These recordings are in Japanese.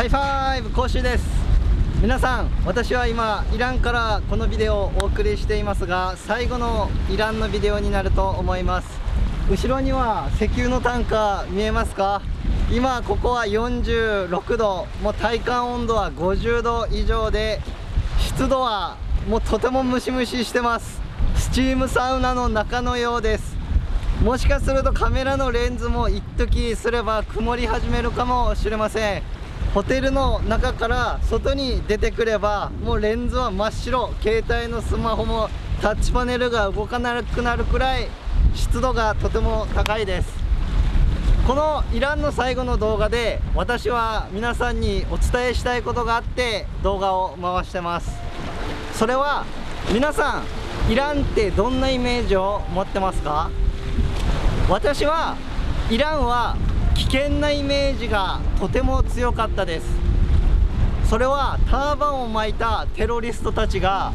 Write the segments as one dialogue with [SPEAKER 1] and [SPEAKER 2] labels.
[SPEAKER 1] ハイファイブ講習です。皆さん私は今イランからこのビデオをお送りしていますが最後のイランのビデオになると思います。後ろには石油のタンカー見えますか？今ここは46度もう体感温度は50度以上で湿度はもうとてもムシムシしてます。スチームサウナの中のようです。もしかするとカメラのレンズも一時すれば曇り始めるかもしれません。ホテルの中から外に出てくればもうレンズは真っ白携帯のスマホもタッチパネルが動かなくなるくらい湿度がとても高いです。このイランの最後の動画で私は皆さんにお伝えしたいことがあって動画を回してます。それは皆さんイランってどんなイメージを持ってますか？私はイランは危険なイメージがとても強かったです。それはターバンを巻いたテロリストたちが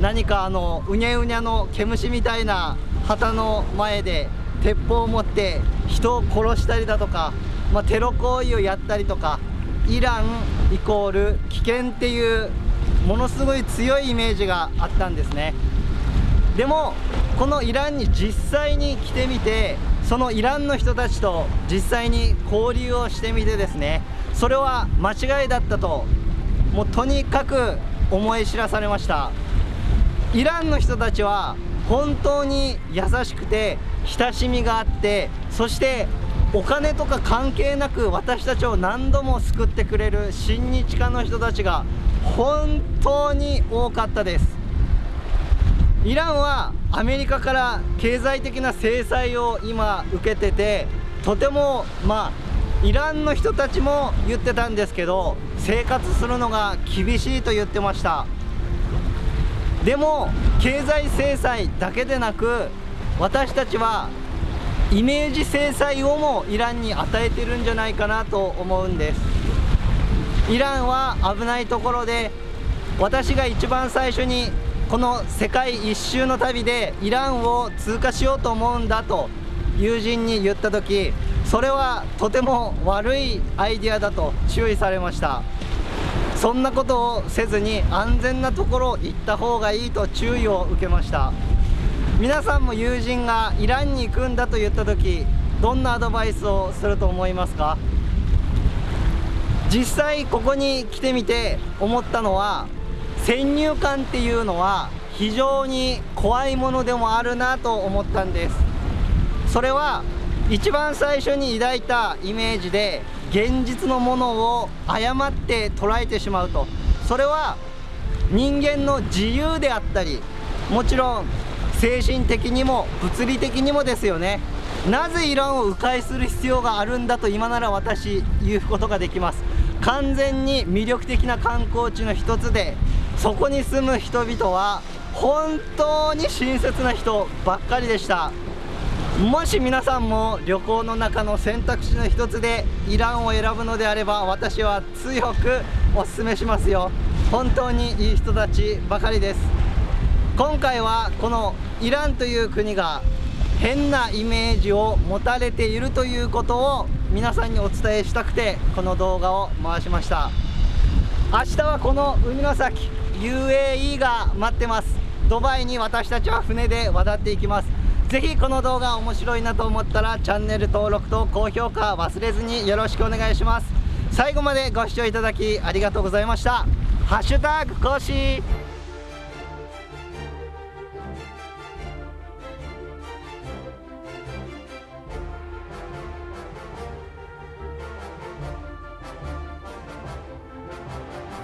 [SPEAKER 1] 何かあのうにゃうにゃの毛虫みたいな旗の前で鉄砲を持って人を殺したりだとか、まあ、テロ行為をやったりとかイランイコール危険っていうものすごい強いイメージがあったんですね。でもこのイランに実際に来てみてそのイランの人たちと実際に交流をしてみてですねそれは間違いだったともうとにかく思い知らされました。イランの人たちは本当に優しくて親しみがあってそしてお金とか関係なく私たちを何度も救ってくれる親日家の人たちが本当に多かったです。イランはアメリカから経済的な制裁を今受けててとてもまあイランの人たちも言ってたんですけど生活するのが厳しいと言ってました。でも経済制裁だけでなく私たちはイメージ制裁をもイランに与えてるんじゃないかなと思うんです。イランは危ないところで私が一番最初にこの世界一周の旅でイランを通過しようと思うんだと友人に言った時それはとても悪いアイデアだと注意されました。そんなことをせずに安全なところ行った方がいいと注意を受けました。皆さんも友人がイランに行くんだと言った時どんなアドバイスをすると思いますか？実際ここに来てみて思ったのは先入観っていうのは非常に怖いものでもあるなと思ったんです。それは一番最初に抱いたイメージで現実のものを誤って捉えてしまうと。それは人間の自由であったりもちろん精神的にも物理的にもですよね。なぜイランを迂回する必要があるんだと今なら私言うことができます。完全に魅力的な観光地の一つでそこに住む人々は本当に親切な人ばっかりでした。もし皆さんも旅行の中の選択肢の一つでイランを選ぶのであれば私は強くお勧めしますよ。本当にいい人たちばかりです。今回はこのイランという国が変なイメージを持たれているということを皆さんにお伝えしたくてこの動画を回しました。明日はこの海の先 UAE が待ってます。ドバイに私たちは船で渡っていきます。ぜひこの動画面白いなと思ったらチャンネル登録と高評価忘れずによろしくお願いします。最後までご視聴いただきありがとうございました。ハッシュタグ講師